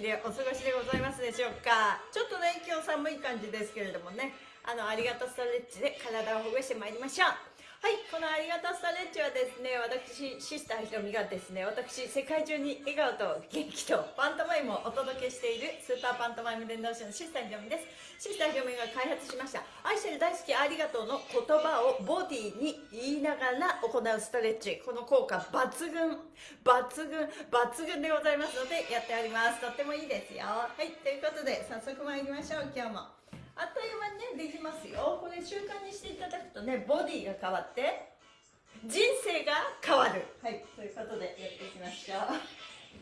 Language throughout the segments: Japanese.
気でお過ごしでございますでしょうか。ちょっとね今日寒い感じですけれどもね。あのありがとうストレッチで体をほぐしてまいりましょう。のありがとうストレッチはですね私シスターひろみがですね私世界中に笑顔と元気とパントマイムをお届けしているスーパーパントマイム伝道師のシスターひろみです。シスターひろみが開発しました。愛してる大好きありがとうの言葉をボディに言いながら行うストレッチ。この効果抜群。抜群。抜群でございますのでやっております。とってもいいですよ。はい。ということで早速参りましょう。今日も。あっという間にねできますよ。これ習慣にしていただくとねボディが変わって人生が変わる。はいということでやっていきましょう。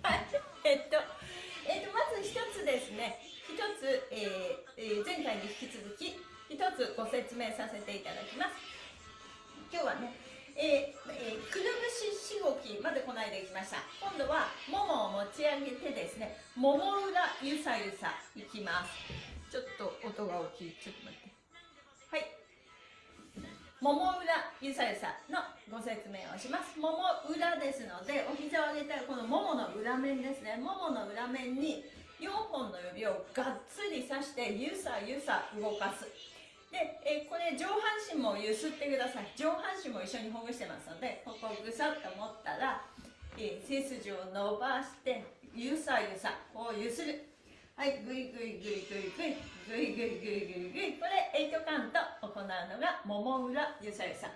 はい。えっとえっとまず一つですね。一つ、えー、前回に引き続き一つご説明させていただきます。今日はねえーえー、くるぶししごきまでこないできました。今度はももを持ち上げてですねもも裏ゆさゆさいきますちょっと音が大きい。ちょっと待って。はい。もも裏ゆさゆさのご説明をします。もも裏ですのでお膝を上げたらこのももの裏面ですね。ももの裏面に4本の指をがっつり刺してゆさゆさ動かす。で、えこれ上半身もゆすってください。上半身も一緒にほぐしてますのでここぐさっと持ったら、え背筋を伸ばしてゆさゆさこうゆする。はい、ぐいぐいぐいぐいぐい、ぐいぐいぐいぐいぐい。これ、8カウント行うのが、もも裏ゆさゆさん。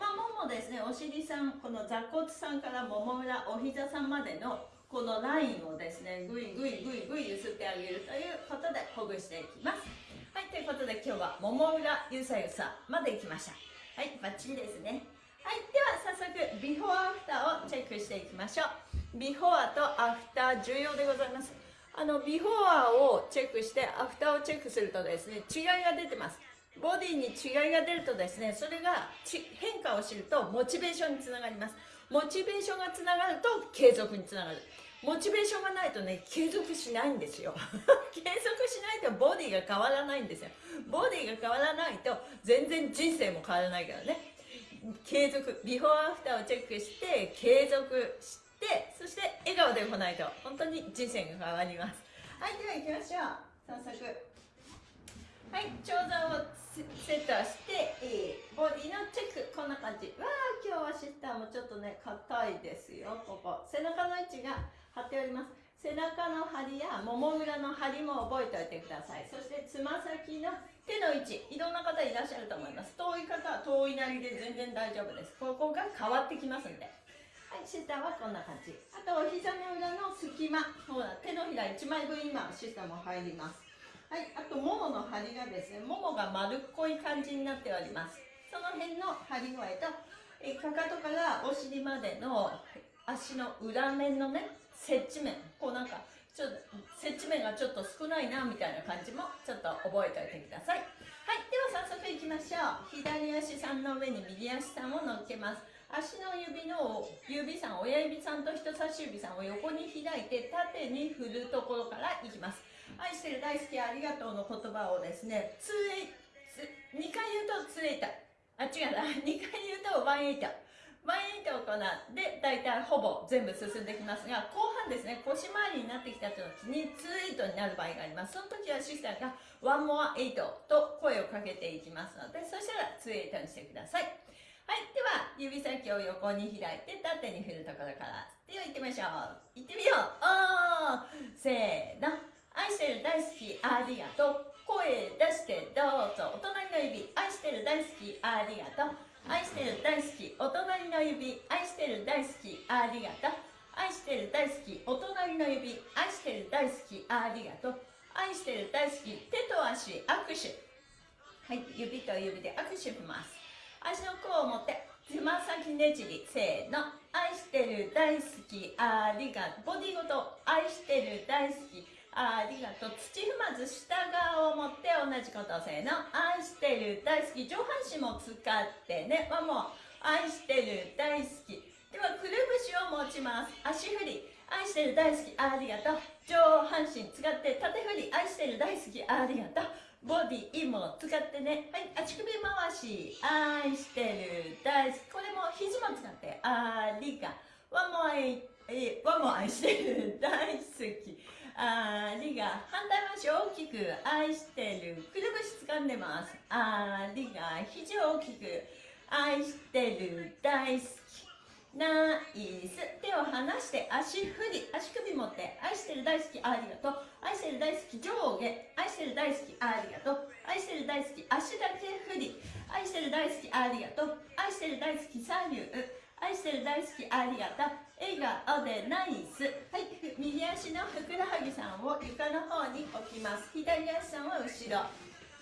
まあ、ももですね、お尻さん、この座骨さんからもも裏、お膝さんまでの、このラインをですね、ぐいぐいぐいぐいゆすってあげるということで、ほぐしていきます。はい、ということで今日は、もも裏ゆさゆさまで行きました。はい、バッチリですね。はい、では早速、ビフォーアフターをチェックしていきましょう。ビフォーとアフター重要でございます。あのビフォアをチェックしてアフターをチェックするとですね違いが出てます。ボディに違いが出るとですねそれが変化を知るとモチベーションにつながります。モチベーションがつながると継続につながる。モチベーションがないとね継続しないんですよ。継続しないとボディが変わらないんですよ。ボディが変わらないと全然人生も変わらないからね。継続ビフォーアフターをチェックして継続してでそして笑顔で行わないと。本当に人生が変わります。はいでは行きましょう。早速。はい長座をセットして、えー、ボディのチェック。こんな感じ。わあ今日はシスターもちょっとね硬いですよ。ここ。背中の位置が張っております。背中の張りやもも裏の張りも覚えておいてください。そしてつま先の手の位置。いろんな方いらっしゃると思います。遠い方は遠いなりで全然大丈夫です。ここが変わってきますんで。はい下はこんな感じ。あとお膝の裏の隙間。ほら手のひら1枚分今下も入ります。はいあとももの張りがですねももが丸っこい感じになっております。その辺の張り具合とえかかとからお尻までの足の裏面のね接地面。こうなんかちょっと接地面がちょっと少ないなみたいな感じもちょっと覚えておいてください。はいでは早速いきましょう。左足さんの上に右足さんを乗っけます。足の指の指さん親指さんと人差し指さんを横に開いて縦に振るところからいきます。愛してる大好きありがとうの言葉をですね2 2回言うと2エイトあ違うな。2回言うと1エイト1エイトを行って大体ほぼ全部進んできますが後半ですね腰回りになってきた時に2エイトになる場合があります。その時はシスターが1 more 8と声をかけていきますのでそしたら2エイトにしてください。はいでは指先を横に開いて縦に振るところからでは行ってみましょう。行ってみよう。おーせーの。愛してる大好きありがとう。声出してどうぞ。お隣の指愛してる大好きありがとう。愛してる大好きお隣の指愛してる大好きありがとう。愛してる大好きお隣の指愛してる大好きありがとう。愛してる大好き手と足握手。はい指と指で握手します。足の甲を持ってつま先ねじりせーの。愛してる大好きありがとうボディごと愛してる大好きありがとう。土踏まず下側を持って同じことせーの。愛してる大好き上半身も使ってね。はもう愛してる大好き。ではくるぶしを持ちます。足振り。愛してる大好きありがとう。上半身使って縦振り。愛してる大好きありがとう。ボディも使ってね。はい。足首回し愛してる大好き。これも肘も使ってありがワンモアイえわ、も愛してる大好き。ありが反対回し大きく愛してる。くるぶし掴んでます。ありが肘大きく愛してる大好き。ナイス。手を離して足振り。足首持って愛してる大好きありがとう。愛してる大好き上下。愛してる大好きありがとう。愛してる大好き足だけ振り。愛してる大好きありがとう。愛してる大好き左右愛してる大好きありがとう。笑顔でナイス。はい右足のふくらはぎさんを床の方に置きます。左足さんは後ろ。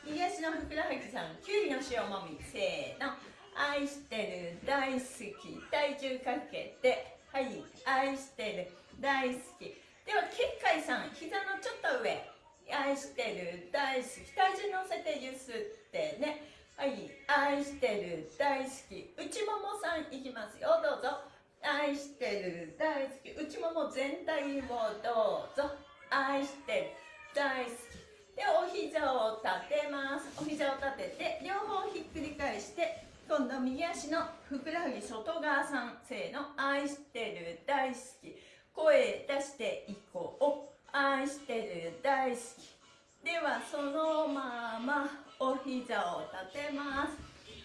右足のふくらはぎさんきゅうりの塩もみ。せーの。愛してる大好き体重かけてはい愛してる大好き。では結界さん膝のちょっと上愛してる大好き。体重乗せてゆすってね。はい愛してる大好き。内ももさんいきますよ。どうぞ。愛してる大好き。内もも全体をどうぞ。愛してる大好き。でお膝を立てます。お膝を立てて両方ひっくり返して今度右足のふくらはぎ外側さんせーの愛してる大好き。声出していこう。愛してる大好き。ではそのままお膝を立てます。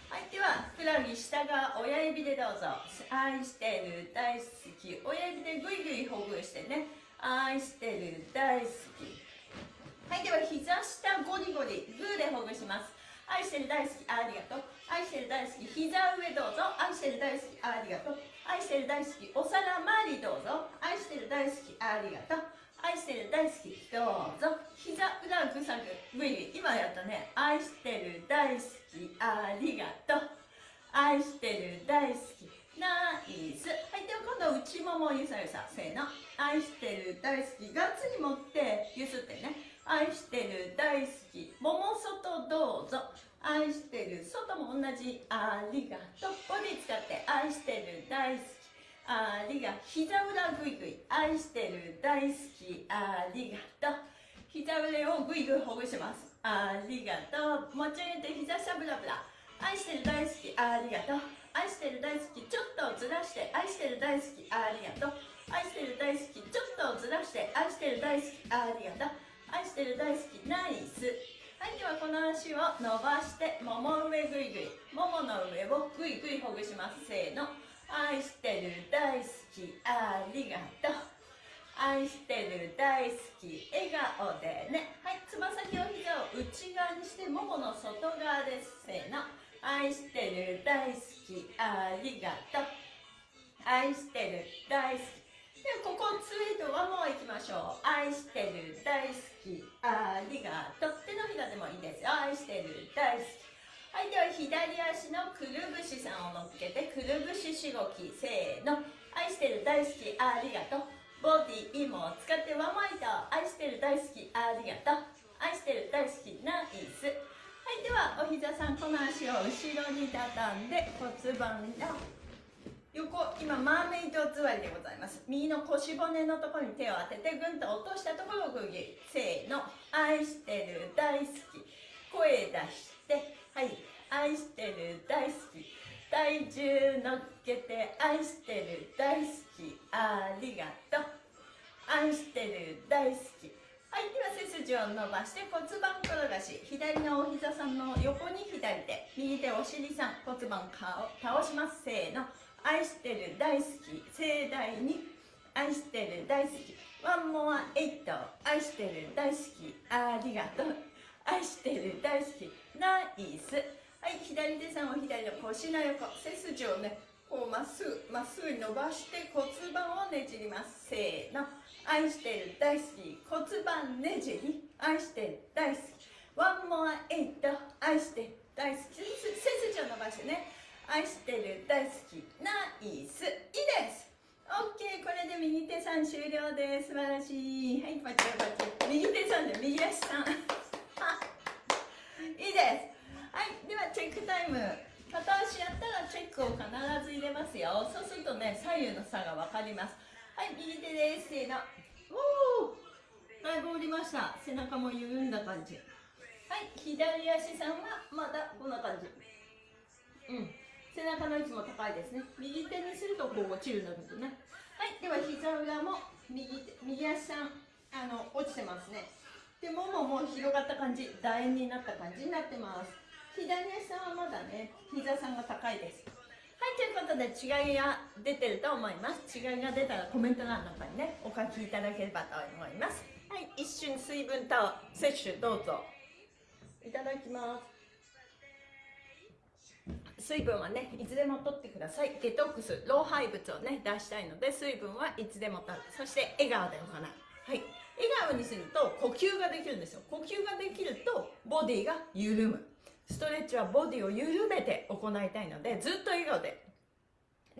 はいではふくらはぎ下側親指でどうぞ。愛してる大好き。親指でぐいぐいほぐしてね。愛してる大好き。はいでは膝下ゴリゴリグーでほぐします。愛してる大好き。ありがとう。愛してる大好き。膝上どうぞ。愛してる大好き。ありがとう。愛してる大好き。お皿周りどうぞ。愛してる大好き。ありがとう。愛してる大好き。どうぞ。膝裏ぐさぐぐい今やったね。愛してる大好き。ありがとう。愛してる大好き。ナイス。はいでは今度内ももゆさゆさせーの。愛してる大好き。ガッツに持ってゆすってね。愛してる大好き。桃外どうぞ。愛してる。外も同じありがとう。ボディ使って愛してる大好き。ありがとう膝裏ぐいぐい愛してる大好き。ありがとう膝裏をぐいぐいほぐします。ありがと。う持ち上げて膝下ブラブラ。愛してる大好き。ありがと。う愛してる大好き。ちょっとずらして。愛してる大好き。ありがと。う愛してる大好き。ちょっとずらして。愛してる大好き。ありがと。う愛してる大好き。ナイス。はいではこの足を伸ばしてもも上ぐいぐい。ももの上をぐいぐいほぐします。せーの。愛してる大好きありがとう。愛してる大好き笑顔でね。はいつま先を膝を内側にしてももの外側です。せーの。愛してる大好きありがとう。愛してる大好きでここツイートワンモアいきましょう。愛してる大好き。ありがとう。手のひらでもいいですよ。愛してる大好き。はいでは左足のくるぶしさんを乗っけてくるぶししごきせーの。愛してる大好きありがとう。ボディも使ってワンマイト。愛してる大好きありがとう。愛してる大好きナイス。はいではお膝さんこの足を後ろに畳んで骨盤を横今マーメイド座りでございます。右の腰骨のところに手を当ててぐんと落としたところをグギせーの。愛してる大好き。声出して。はい。愛してる大好き。体重乗っけて愛してる大好き。ありがとう。愛してる大好き。はいでは背筋を伸ばして骨盤転がし。左のお膝さんの横に左手。右手お尻さん。骨盤顔倒します。せーの。愛してる大好き盛大に。愛してる大好き。ワンモアエイト。愛してる大好き。ありがとう。愛してる大好き。ナイス。はい左手さんを左の腰の横。背筋をねこうまっすぐまっすぐに伸ばして骨盤をねじります。せーの。愛してる大好き。骨盤ねじり。愛してる大好き。ワンモアエイト。愛してる大好き。背筋を伸ばしてね。愛してる大好きナイスいいです。OK これで右手さん終了です。素晴らしい。はいパチパチ。右手さんで右足さん。いいです。はいではチェックタイム。片足やったらチェックを必ず入れますよ。そうするとね左右の差が分かります。はい右手です。せーの。おおだいぶ降りました。背中も緩んだ感じ。はい左足さんはまだこんな感じ。うん。背中の位置も高いですね。右手にするとこう落ちるんだけどね。はいでは膝裏も右右足さんあの落ちてますね。でももも広がった感じ楕円になった感じになってます。左足さんはまだね膝さんが高いです。はいということで違いが出てると思います。違いが出たらコメント欄の中にねお書きいただければと思います。はい一瞬水分と摂取どうぞ。いただきます。水分はねいつでも取ってください。デトックス老廃物をね出したいので水分はいつでも取る。そして笑顔で行うはい。笑顔にすると呼吸ができるんですよ。呼吸ができるとボディが緩む。ストレッチはボディを緩めて行いたいのでずっと笑顔で。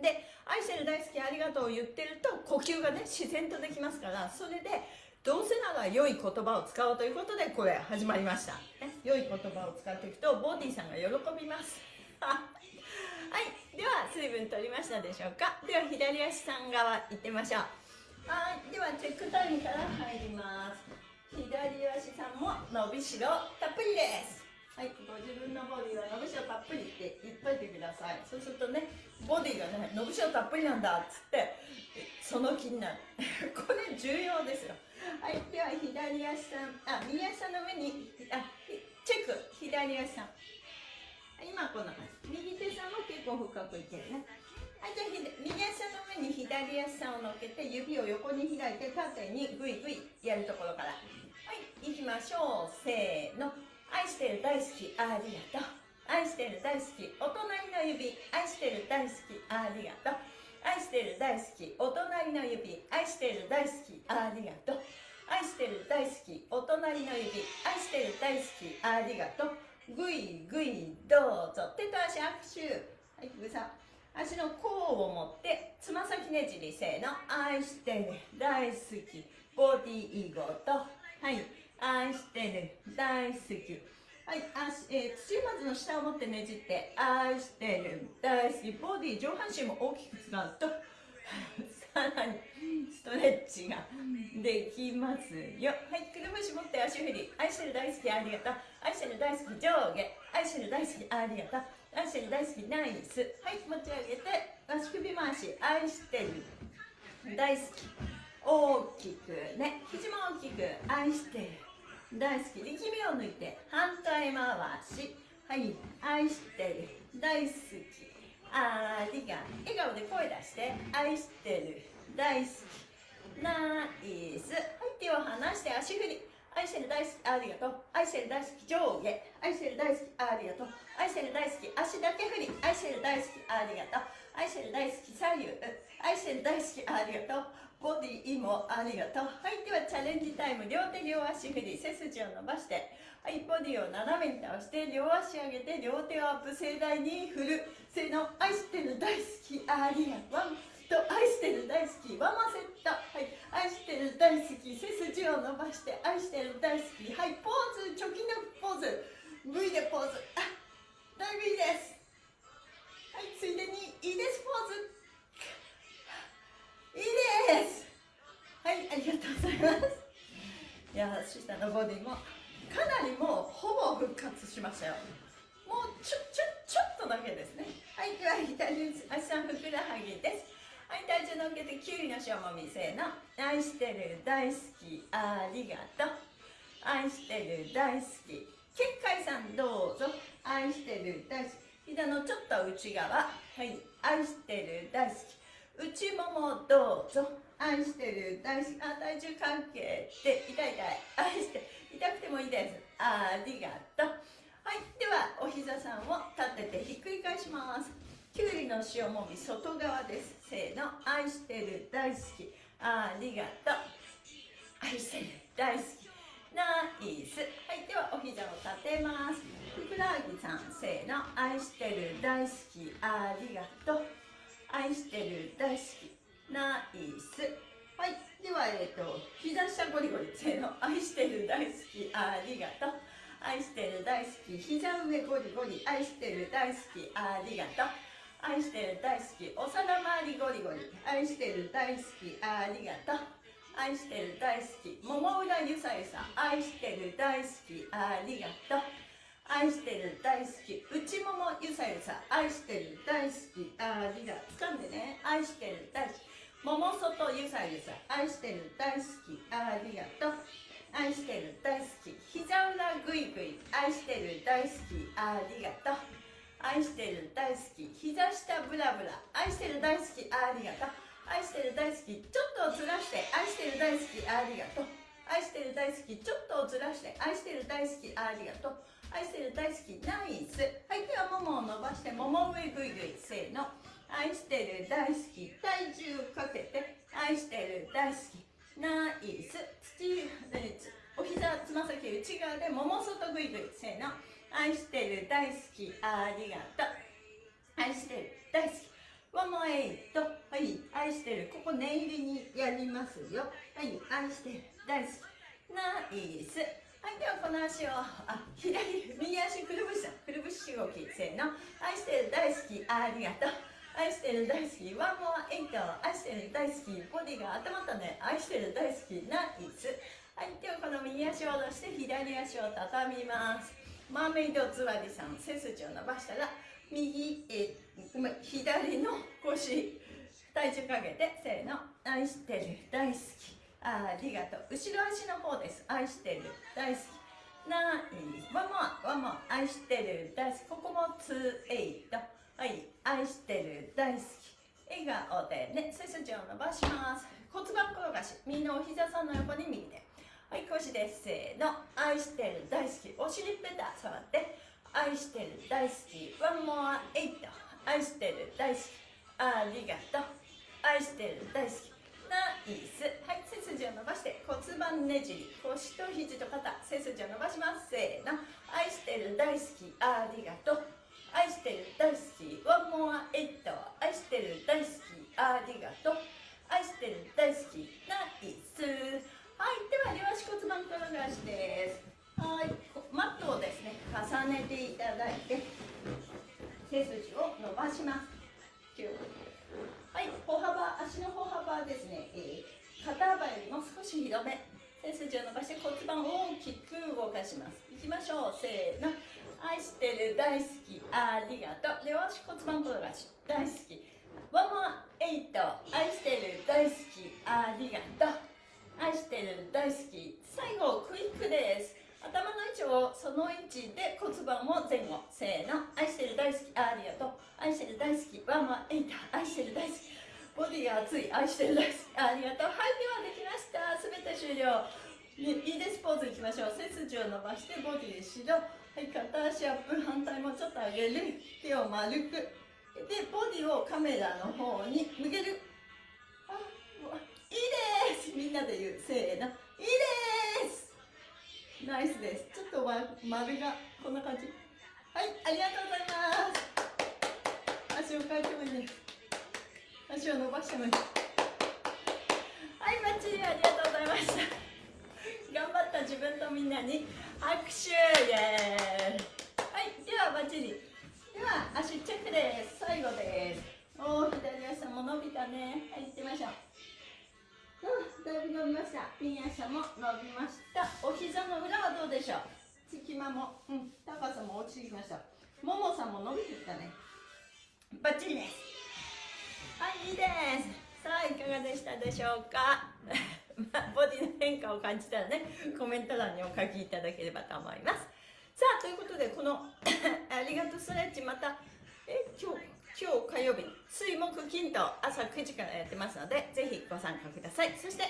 で愛してる大好きありがとうを言ってると呼吸がね自然とできますからそれでどうせなら良い言葉を使おうということでこれ始まりました、ね、良い言葉を使っていくとボディさんが喜びます。はいでは水分取りましたでしょうか？では左足さん側行ってみましょう。はいではチェックタイムから入ります。左足さんも伸びしろたっぷりです。はいご自分のボディは伸びしろたっぷりって言っといてください。そうするとねボディがね伸びしろたっぷりなんだっつってその気になる。これ重要ですよ。はいでは左足さんあ右足さんの上にあチェック。左足さん。今こんな感じ右手さんも結構深くいけるね。はいじゃあ右足の上に左足さんを乗っけて指を横に開いて縦にグイグイやるところから。はい行きましょう。せーの。愛してる大好きありがとう。愛してる大好きお隣の指。愛してる大好きありがとう。愛してる大好きお隣の指。愛してる大好きありがとう。愛してる大好きお隣の指。愛してる大好きありがとう。ぐいぐいどうぞ手と足握手はいぐさ足の甲を持ってつま先ねじりせーの愛してる大好きボディーごとはい愛してる大好きはい足、えー、土まずの下を持ってねじって愛してる大好きボディー上半身も大きく使うとさらにストレッチができますよ。はいくるぶし持って足振り愛してる大好きありがとう。愛してる大好き上下。愛してる大好きありがとう。愛してる大好きナイス。はい持ち上げて足首回し。愛してる大好き。大きくね。肘も大きく。愛してる大好き。力みを抜いて反対回し。はい愛してる大好き。ありが笑顔で声出して愛してる。大好き。ナイス。はい手を離して足振り。愛してる大好きありがとう。愛してる大好き上下。愛してる大好きありがとう。愛してる大好き足だけ振り。愛してる大好きありがとう。愛してる大好き左右。愛してる大好きありがとう。ボディもありがとうはいではチャレンジタイム両手両足振り背筋を伸ばしてはいボディを斜めに倒して両足上げて両手をアップ盛大に振るせの愛してる大好きありがとうと愛してる大好きワンマセットはい愛してる大好き背筋を伸ばして愛してる大好きはいポーズチョキのポーズ V でポーズ。あだいぶいいですはいついでにいいです。ポーズ。いますいや下のボディもかなりもうほぼ復活しましたよ。もうちょちょちょっとだけですね。はいでは左足さんふくらはぎです。はい体重乗っけてきゅうりの塩もみせーの。愛してる大好きありがとう。愛してる大好き。結界さんどうぞ。愛してる大好き。膝のちょっと内側。はい。愛してる大好き。内ももどうぞ。愛してる大あ体重関係で痛い痛い愛して痛くてもいいです。ありがとう。はいではお膝さんを立ててひっくり返します。きゅうりの塩もみ外側です。せーの愛してる大好き。ありがとう。愛してる大好き。ナイス。はいではお膝を立てます。ふくらはぎさんせーの愛してる大好き。ありがとう。愛してる大好き。ナイス。はい。ではえっ、ー、と膝下ゴリゴリ。せーの。愛してる大好き。ありがとう。愛してる大好き。膝上ゴリゴリ。愛してる大好き。ありがとう。愛してる大好き。お皿周りゴリゴリ。愛してる大好き。ありがとう。愛してる大好き。もも裏ゆさゆさ愛してる大好き。ありがとう。愛してる大好き。内ももゆさゆさ愛してる大好き。ありがとう。掴んでね。愛してる大好き。桃外ゆさゆさ愛してる大好き。ありがとう。愛してる大好き。膝裏ぐいぐい愛してる大好き。ありがとう。愛してる大好き。膝下ブラブラ。愛してる大好き。ありがとう。愛してる大好き。ちょっとずらして。愛してる大好き。ありがとう。愛してる大好き。ちょっとずらして。愛してる大好き。ありがとう。愛してる大好き。ナイス。はいではももを伸ばしてもも上ぐいぐいせーの。愛してる大好き。体重かけて愛してる大好き。ナイス。土お膝つま先内側でもも外ぐいぐいせーの。愛してる大好き。ありがとう。愛してる大好き。ワンモエイト。はい。愛してる。ここ念入りにやりますよ。はい。愛してる大好き。ナイス。はい。ではこの足をあ左右足くるぶしくるぶし動き。せーの。愛してる大好き。ありがとう。愛してる大好きワンモアエイト愛してる大好きボディが温まったね愛してる大好きナイス。はいではこの右足を下ろして左足を畳みます。マーメイド座りさん背筋を伸ばしたら右えごめん左の腰体重かけてせーの愛してる大好き。ありがとう。後ろ足の方です。愛してる大好き。ナイス。 one more one more 愛してる大好き。ここもツーエイト。はい愛してる大好き笑顔でね背筋を伸ばします。骨盤転がし右のお膝さんの横に右手。はい腰ですせーの。愛してる大好きお尻ペタ触って。愛してる大好きワンモアエイト。愛してる大好きありがとう。愛してる大好きナイス。はい背筋を伸ばして骨盤ねじり。腰と肘と肩背筋を伸ばします。せーの。愛してる大好きありがとう。愛してる大好きワンモアエイト愛してる大好きありがとう。愛してる大好きナイス。はい。では両足骨盤転がしです。はい。マットをですね重ねていただいて背筋を伸ばします。はい。歩幅足の歩幅ですね、えー、肩幅よりも少し広め。背筋を伸ばして骨盤を大きく動かします。いきましょう。せーの。愛してる大好きありがとう。両足骨盤転がし大好き。ワンモアエイト愛してる大好きありがとう。愛してる大好き最後クイックです。頭の位置をその位置で骨盤を前後。せーの。愛してる大好きありがとう。愛してる大好きワンマンエイタ愛してる大好き。ボディが熱い。愛してる大好きありがとう。はいではできました。すべて終了。いいです。ポーズいきましょう。背筋を伸ばしてボディ後ろはい片足アップ反対もちょっと上げる手を丸く。でボディをカメラの方に向ける。あもういいです。みんなで言うせーの。いいです。ナイスです。ちょっと、ま、丸がこんな感じ。はいありがとうございます。足を変えてもいいです足を伸ばしてもいい。はいバッチリありがとうございました。頑張った自分とみんなに拍手イエーイはいではバッチリ。では足チェックです最後ですおお左足も伸びたねはい行ってみましょううん、だいぶ伸びました。ピン足も伸びました。お膝の裏はどうでしょう隙間も、うん、高さも落ちてきました。ももさんも伸びてきたね。バッチリ。です。はい、いいです。さあ、いかがでしたでしょうか変化を感じたらね、コメント欄にお書きいただければと思います。さあ、ということで、この ありがとうストレッチまた、え、今日、今日火曜日水木金と朝9時からやってますのでぜひご参加ください。そして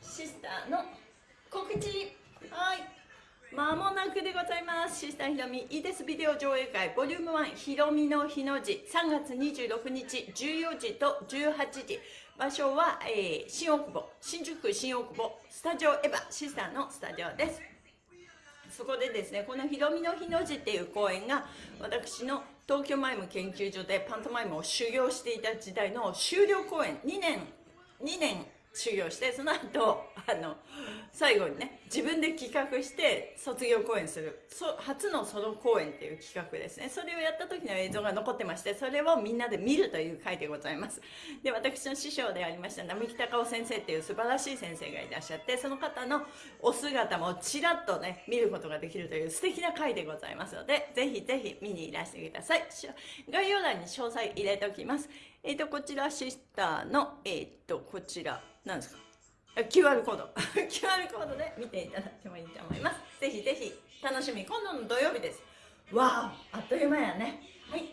シスターの告知。はい。まもなくでございます。シスターひろみいいですビデオ上映会ボリューム1ひろみの日の字3月26日14時と18時。場所は、えー、新大久保新宿区新大久保スタジオエヴァシスターのスタジオです。そこでですねこのひろみの日の字っていう公演が私の東京マイム研究所でパントマイムを修行していた時代の終了公演2年2年修行してその後あの最後にね自分で企画して卒業公演する。そ初のソロ公演っていう企画ですね。それをやった時の映像が残ってましてそれをみんなで見るという回でございます。で私の師匠でありました並木隆夫先生っていう素晴らしい先生がいらっしゃってその方のお姿もちらっとね見ることができるという素敵な回でございますのでぜひぜひ見にいらしてください。概要欄に詳細入れておきます。えっ、ー、とこちらシスターのえっ、ー、とこちらなんですか？QR コード。QR コードで見ていただいてもいいと思います。ぜひぜひ楽しみ。今度の土曜日です。わああっという間やね。はい。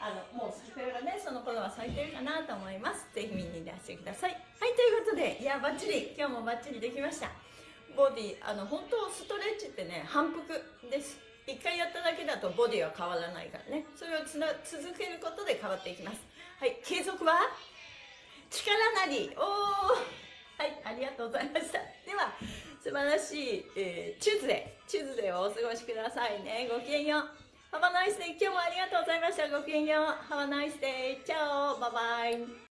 あのもう桜がね。その頃は咲いてるかなと思います。ぜひ見にいらしてください。はいということでいやバッチリ。今日もバッチリできました。ボディあの本当ストレッチってね反復です。一回やっただけだとボディは変わらないからね。それをつな続けることで変わっていきます。はい継続は？力なり。おー。はい、ありがとうございました。では、素晴らしい、えー、 Tuesday、Tuesday をお過ごしくださいね。ごきげんよう。ハバナイスデー今日もありがとうございました。ごきげんよう。Have a nice day. チャオバイバイ。